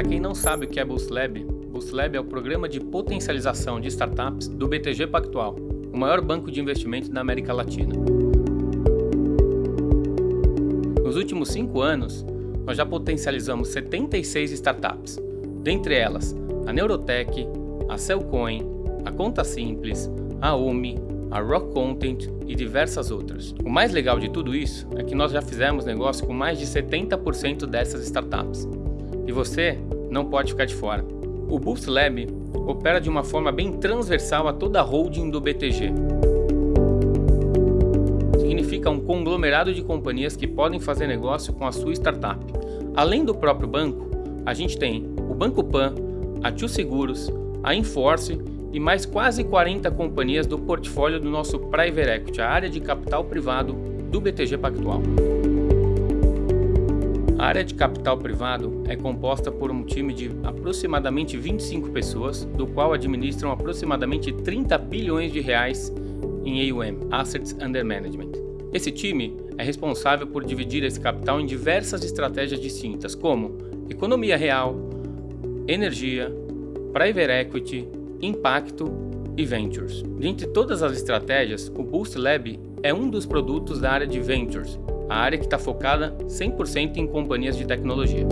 Para quem não sabe o que é Boost Lab, Boost Lab é o programa de potencialização de startups do BTG Pactual, o maior banco de investimento da América Latina. Nos últimos cinco anos, nós já potencializamos 76 startups, dentre elas a Neurotech, a Cellcoin, a Conta Simples, a UMI, a Rock Content e diversas outras. O mais legal de tudo isso é que nós já fizemos negócio com mais de 70% dessas startups. E você não pode ficar de fora. O Boost Lab opera de uma forma bem transversal a toda a holding do BTG. Significa um conglomerado de companhias que podem fazer negócio com a sua startup. Além do próprio banco, a gente tem o Banco Pan, a Tio Seguros, a Inforce e mais quase 40 companhias do portfólio do nosso Private Equity, a área de capital privado do BTG Pactual. A área de capital privado é composta por um time de aproximadamente 25 pessoas, do qual administram aproximadamente 30 bilhões de reais em AUM, Assets Under Management. Esse time é responsável por dividir esse capital em diversas estratégias distintas, como economia real, energia, private equity, impacto e ventures. Dentre todas as estratégias, o Boost Lab é um dos produtos da área de ventures, a área que está focada 100% em companhias de tecnologia.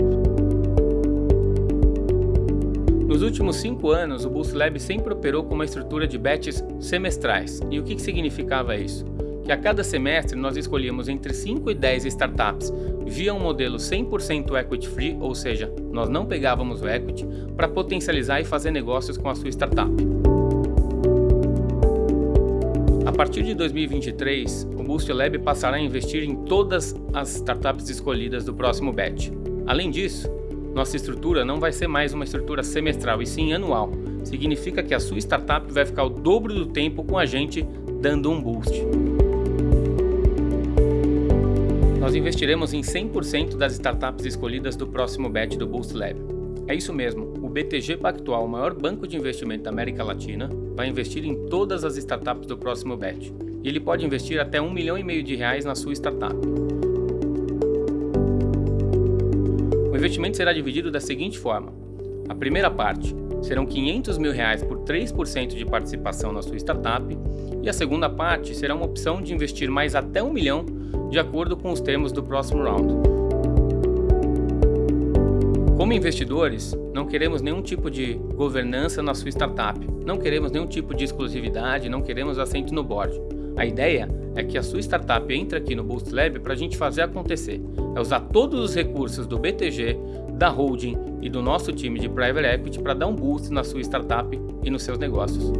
Nos últimos cinco anos, o Boost Lab sempre operou com uma estrutura de batches semestrais. E o que, que significava isso? Que a cada semestre nós escolhíamos entre 5 e 10 startups via um modelo 100% equity free, ou seja, nós não pegávamos o equity, para potencializar e fazer negócios com a sua startup. Partir de 2023, o Boost Lab passará a investir em todas as startups escolhidas do próximo batch. Além disso, nossa estrutura não vai ser mais uma estrutura semestral e sim anual. Significa que a sua startup vai ficar o dobro do tempo com a gente dando um boost. Nós investiremos em 100% das startups escolhidas do próximo batch do Boost Lab. É isso mesmo, o BTG Pactual, o maior banco de investimento da América Latina, vai investir em todas as startups do próximo batch. E ele pode investir até um milhão e meio de reais na sua startup. O investimento será dividido da seguinte forma. A primeira parte serão 500 mil reais por 3% de participação na sua startup e a segunda parte será uma opção de investir mais até um milhão de acordo com os termos do próximo round. Como investidores, não queremos nenhum tipo de governança na sua startup, não queremos nenhum tipo de exclusividade, não queremos assento no board. A ideia é que a sua startup entre aqui no Boost Lab para a gente fazer acontecer. É usar todos os recursos do BTG, da holding e do nosso time de Private Equity para dar um boost na sua startup e nos seus negócios.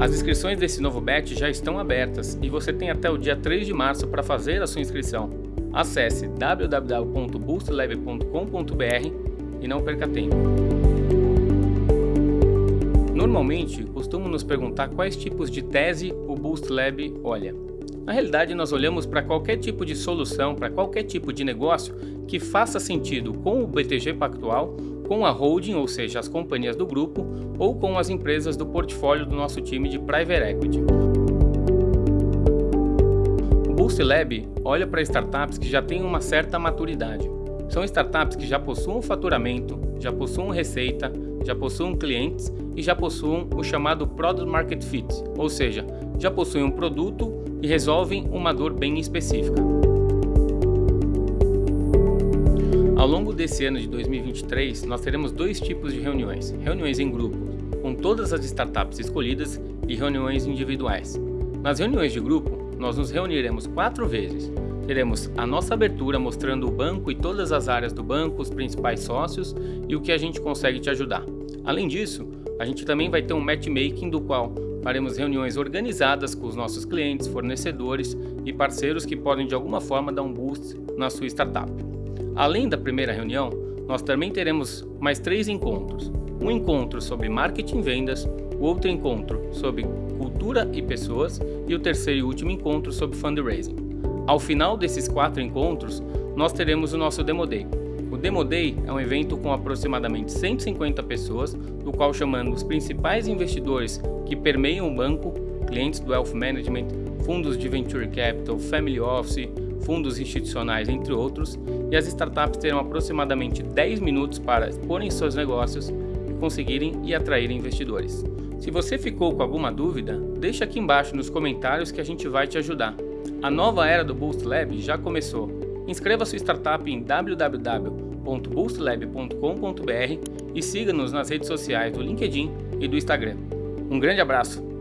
As inscrições desse novo batch já estão abertas e você tem até o dia 3 de março para fazer a sua inscrição. Acesse www.boostlab.com.br e não perca tempo. Normalmente, costumam nos perguntar quais tipos de tese o Boost Lab olha. Na realidade, nós olhamos para qualquer tipo de solução, para qualquer tipo de negócio que faça sentido com o BTG Pactual com a holding, ou seja, as companhias do grupo, ou com as empresas do portfólio do nosso time de Private Equity. Boost Lab olha para startups que já têm uma certa maturidade. São startups que já possuem faturamento, já possuem receita, já possuem clientes e já possuem o chamado Product Market Fit, ou seja, já possuem um produto e resolvem uma dor bem específica. Ao longo desse ano de 2023, nós teremos dois tipos de reuniões, reuniões em grupo, com todas as startups escolhidas e reuniões individuais. Nas reuniões de grupo, nós nos reuniremos quatro vezes. Teremos a nossa abertura mostrando o banco e todas as áreas do banco, os principais sócios e o que a gente consegue te ajudar. Além disso, a gente também vai ter um matchmaking do qual faremos reuniões organizadas com os nossos clientes, fornecedores e parceiros que podem de alguma forma dar um boost na sua startup. Além da primeira reunião, nós também teremos mais três encontros. Um encontro sobre marketing e vendas, outro encontro sobre cultura e pessoas e o terceiro e último encontro sobre fundraising. Ao final desses quatro encontros, nós teremos o nosso Demo Day. O Demo Day é um evento com aproximadamente 150 pessoas, do qual chamamos os principais investidores que permeiam o banco, clientes do Wealth Management, fundos de Venture Capital, Family Office, fundos institucionais, entre outros, e as startups terão aproximadamente 10 minutos para exporem seus negócios e conseguirem e atraírem investidores. Se você ficou com alguma dúvida, deixa aqui embaixo nos comentários que a gente vai te ajudar. A nova era do Boost Lab já começou. Inscreva sua startup em www.boostlab.com.br e siga-nos nas redes sociais do LinkedIn e do Instagram. Um grande abraço!